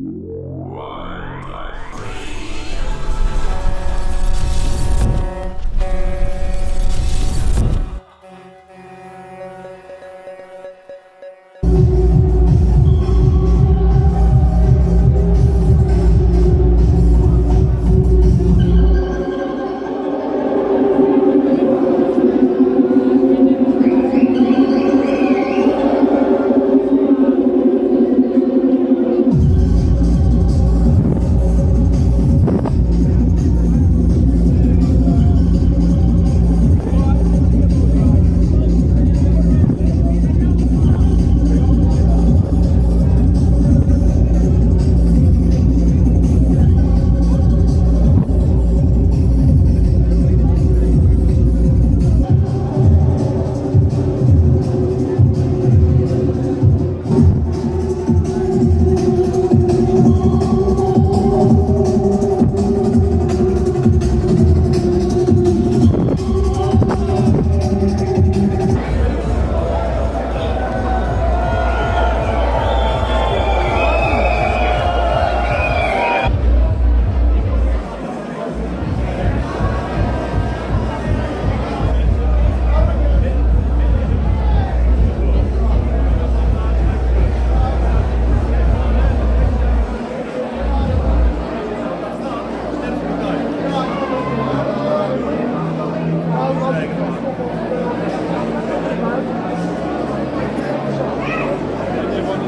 Yeah.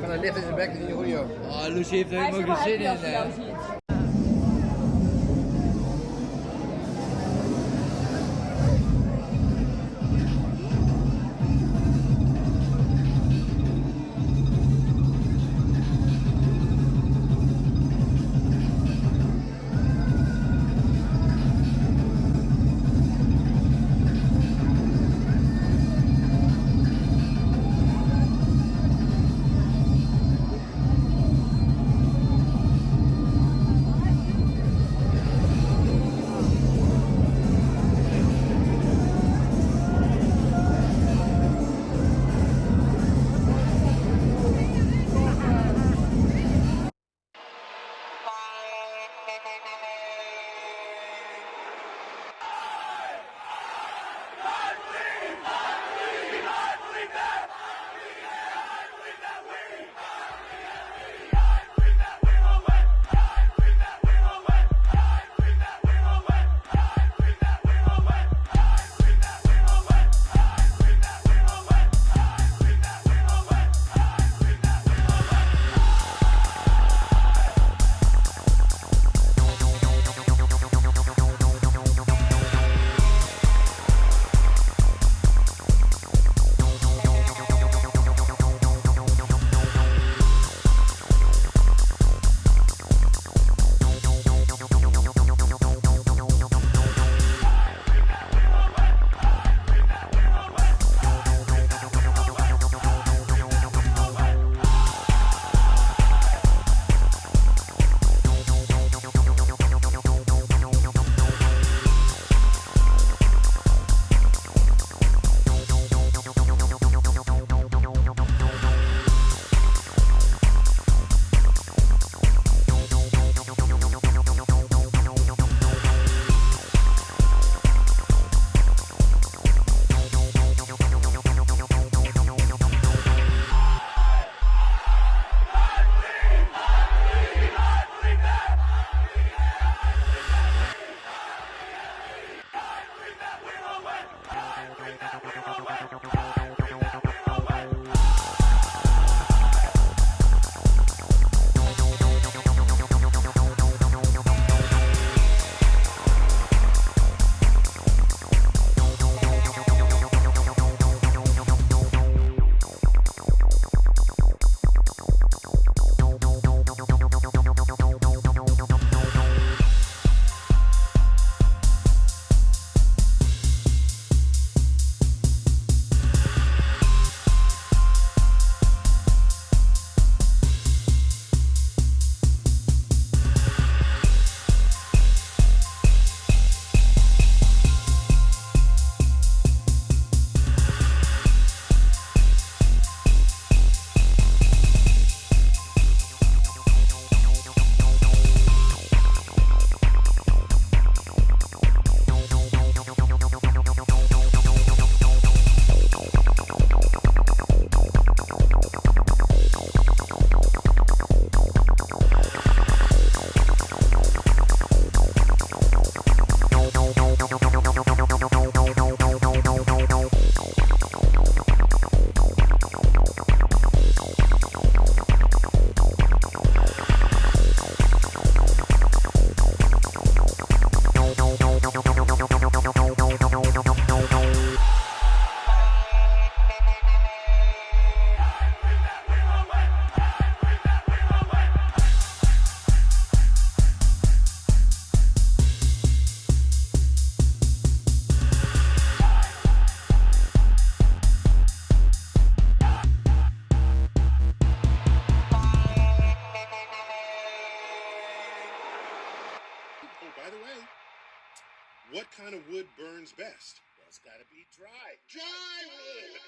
Van een licht in zijn bek in je goeie. Oh, Lucie heeft er helemaal geen zin in. What kind of wood burns best? Well, it's gotta be dry. Dry wood!